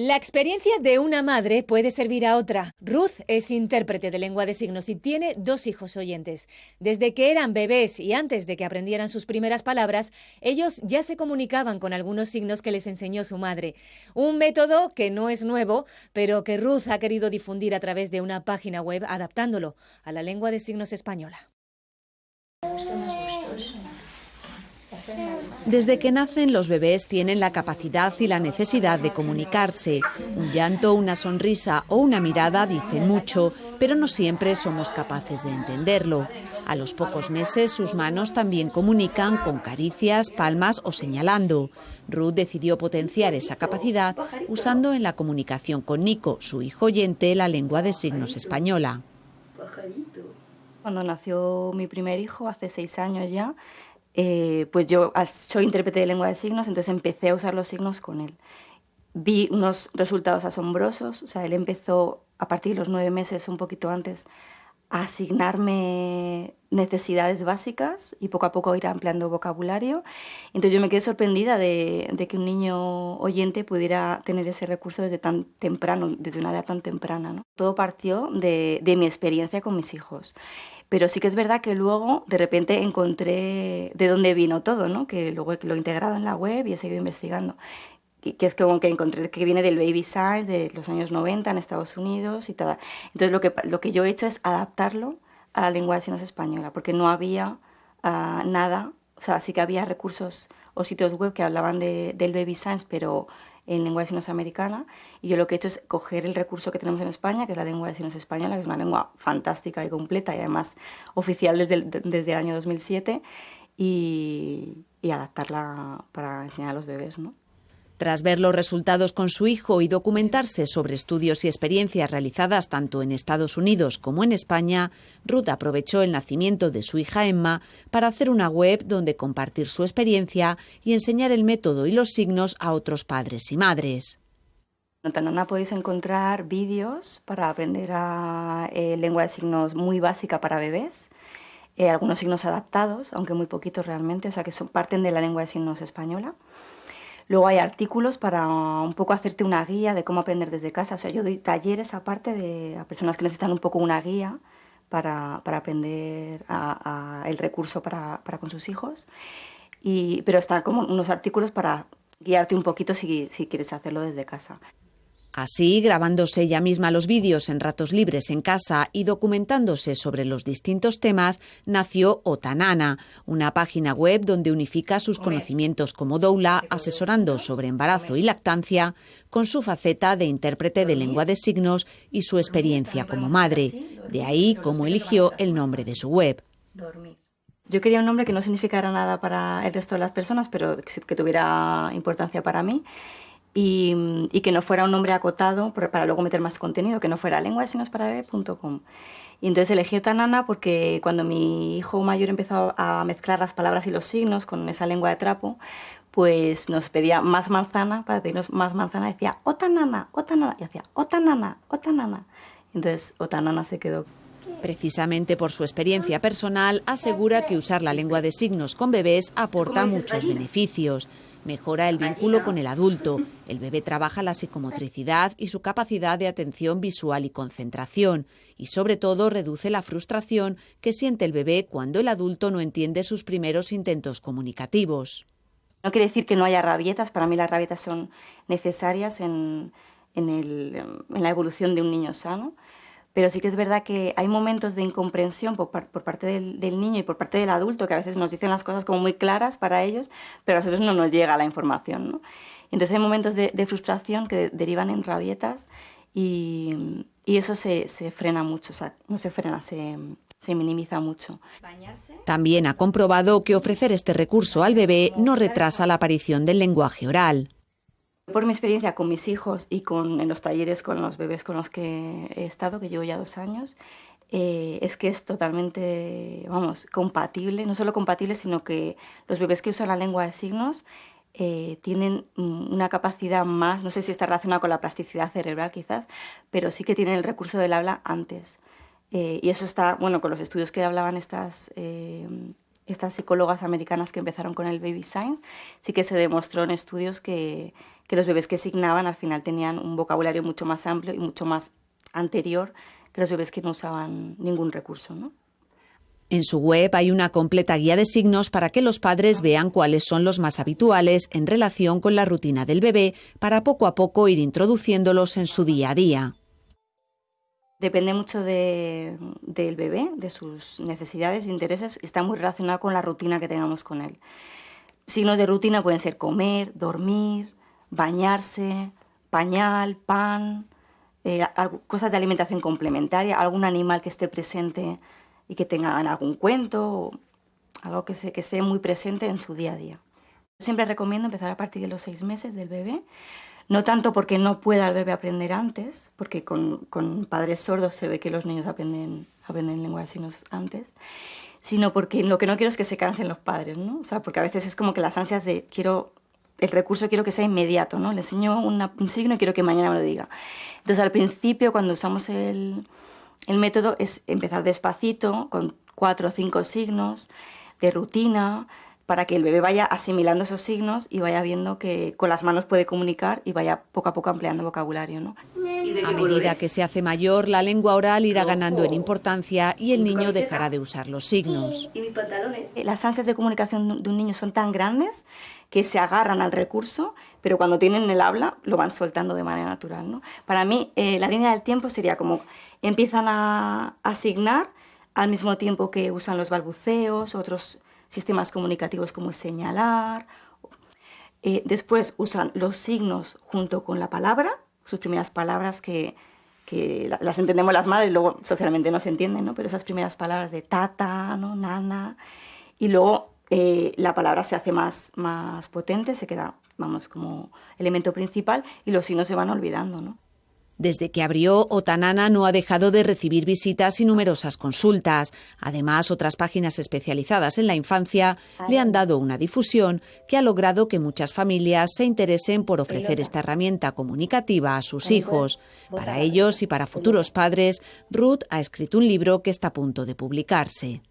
La experiencia de una madre puede servir a otra. Ruth es intérprete de lengua de signos y tiene dos hijos oyentes. Desde que eran bebés y antes de que aprendieran sus primeras palabras, ellos ya se comunicaban con algunos signos que les enseñó su madre. Un método que no es nuevo, pero que Ruth ha querido difundir a través de una página web adaptándolo a la lengua de signos española. Desde que nacen los bebés tienen la capacidad y la necesidad de comunicarse. Un llanto, una sonrisa o una mirada dicen mucho, pero no siempre somos capaces de entenderlo. A los pocos meses sus manos también comunican con caricias, palmas o señalando. Ruth decidió potenciar esa capacidad usando en la comunicación con Nico, su hijo oyente, la lengua de signos española. Cuando nació mi primer hijo, hace seis años ya, eh, pues yo soy intérprete de lengua de signos, entonces empecé a usar los signos con él. Vi unos resultados asombrosos, o sea, él empezó a partir de los nueve meses, un poquito antes, asignarme necesidades básicas y poco a poco ir ampliando vocabulario. Entonces yo me quedé sorprendida de, que un niño oyente pudiera tener ese recurso desde tan temprano, desde una edad tan temprana. Todo partió de, de mi experiencia con mis hijos. Pero sí que es verdad que luego de repente encontré de dónde vino todo, ¿no? que luego lo he integrado en la web y he seguido investigando. Que es como que encontré que viene del baby side de los años 90 en Estados Unidos y tal. Entonces lo que, lo que yo he hecho es adaptarlo a la lengua de signos española, porque no había ah, nada, o sea, sí que había recursos o sitios web que hablaban de, del baby science, pero en lengua de signos americana y yo lo que he hecho es coger el recurso que tenemos en España, que es la lengua de signos española, que es una lengua fantástica y completa y además oficial desde el, desde el año 2007 y, y adaptarla para enseñar a los bebés, ¿no? Tras ver los resultados con su hijo y documentarse sobre estudios y experiencias realizadas tanto en Estados Unidos como en España, Ruth aprovechó el nacimiento de su hija Emma para hacer una web donde compartir su experiencia y enseñar el método y los signos a otros padres y madres. En Tanana podéis encontrar vídeos para aprender a, eh, lengua de signos muy básica para bebés, eh, algunos signos adaptados, aunque muy poquitos realmente, o sea que son, parten de la lengua de signos española. Luego hay artículos para un poco hacerte una guía de cómo aprender desde casa. O sea, yo doy talleres aparte de a personas que necesitan un poco una guía para, aprender el recurso para, con sus hijos. Y, pero están como unos artículos para guiarte un poquito si quieres hacerlo desde casa. Así, grabándose ella misma los vídeos en ratos libres en casa y documentándose sobre los distintos temas, nació Otanana, una página web donde unifica sus conocimientos como doula, asesorando sobre embarazo y lactancia, con su faceta de intérprete de lengua de signos y su experiencia como madre. De ahí cómo eligió el nombre de su web. Yo quería un nombre que no significara nada para el resto de las personas, pero que tuviera importancia para mí y, que no fuera un nombre acotado para luego meter más contenido, que no fuera lengua de signos para bebé.com. Y entonces elegí Otanana porque cuando mi hijo mayor empezó a mezclar las palabras y los signos con esa lengua de trapo, pues nos pedía más manzana, para pedirnos más manzana, decía Otanana, Otanana, y hacía Otanana, Otanana. Entonces Otanana se quedó. Precisamente por su experiencia personal, asegura que usar la lengua de signos con bebés aporta muchos beneficios. Mejora el vínculo con el adulto. El bebé trabaja la psicomotricidad y su capacidad de atención visual y concentración. Y sobre todo reduce la frustración que siente el bebé cuando el adulto no entiende sus primeros intentos comunicativos. No quiere decir que no haya rabietas. Para mí las rabietas son necesarias en, en la evolución de un niño sano pero sí que es verdad que hay momentos de incomprensión por, parte del, niño y por parte del adulto que a veces nos dicen las cosas como muy claras para ellos, pero a nosotros no nos llega la información. ¿no? Entonces hay momentos de, frustración que derivan en rabietas y, eso se, frena mucho, o sea, no se frena, se, se minimiza mucho. También ha comprobado que ofrecer este recurso al bebé no retrasa la aparición del lenguaje oral. Por mi experiencia con mis hijos y con, en los talleres con los bebés con los que he estado, que llevo ya dos años, eh, es que es totalmente, vamos, compatible, no solo compatible, sino que los bebés que usan la lengua de signos eh, tienen una capacidad más, no sé si está relacionada con la plasticidad cerebral quizás, pero sí que tienen el recurso del habla antes. Eh, y eso está, bueno, con los estudios que hablaban estas estas psicólogas americanas que empezaron con el baby science, sí que se demostró en estudios que, que los bebés que signaban al final tenían un vocabulario mucho más amplio y mucho más anterior que los bebés que no usaban ningún recurso. ¿no? En su web hay una completa guía de signos para que los padres vean cuáles son los más habituales en relación con la rutina del bebé para poco a poco ir introduciéndolos en su día a día. Depende mucho del bebé, de sus necesidades e intereses, está muy relacionado con la rutina que tengamos con él. Signos de rutina pueden ser comer, dormir, bañarse, pañal, pan, eh, cosas de alimentación complementaria, algún animal que esté presente y que tengan algún cuento, algo que, que esté muy presente en su día a día. Siempre recomiendo empezar a partir de los seis meses del bebé, no tanto porque no pueda el bebé aprender antes, porque con, con padres sordos se ve que los niños aprenden, aprenden lengua de signos antes, sino porque lo que no quiero es que se cansen los padres, ¿no? O sea, porque a veces es como que las ansias de quiero el recurso quiero que sea inmediato, ¿no? Le enseño un signo y quiero que mañana me lo diga. Entonces, al principio, cuando usamos el, el método, es empezar despacito, con cuatro o cinco signos de rutina, para que el bebé vaya asimilando esos signos y vaya viendo que con las manos puede comunicar y vaya poco a poco ampliando vocabulario. ¿no? A medida que se hace mayor, la lengua oral irá ganando en importancia y el niño dejará de usar los signos. Eh, las ansias de comunicación de un niño son tan grandes que se agarran al recurso, pero cuando tienen el habla lo van soltando de manera natural. ¿no? Para mí, eh, la línea del tiempo sería como empiezan a asignar al mismo tiempo que usan los balbuceos, otros sistemas comunicativos como el señalar. Eh, después usan los signos junto con la palabra, sus primeras palabras que, que las entendemos las madres, luego socialmente no se entienden, ¿no? pero esas primeras palabras de tata, ¿no? nana, y luego eh, la palabra se hace más, más potente, se queda, vamos, como elemento principal y los signos se van olvidando, ¿no? Desde que abrió, Otanana no ha dejado de recibir visitas y numerosas consultas. Además, otras páginas especializadas en la infancia le han dado una difusión que ha logrado que muchas familias se interesen por ofrecer esta herramienta comunicativa a sus hijos. Para ellos y para futuros padres, Ruth ha escrito un libro que está a punto de publicarse.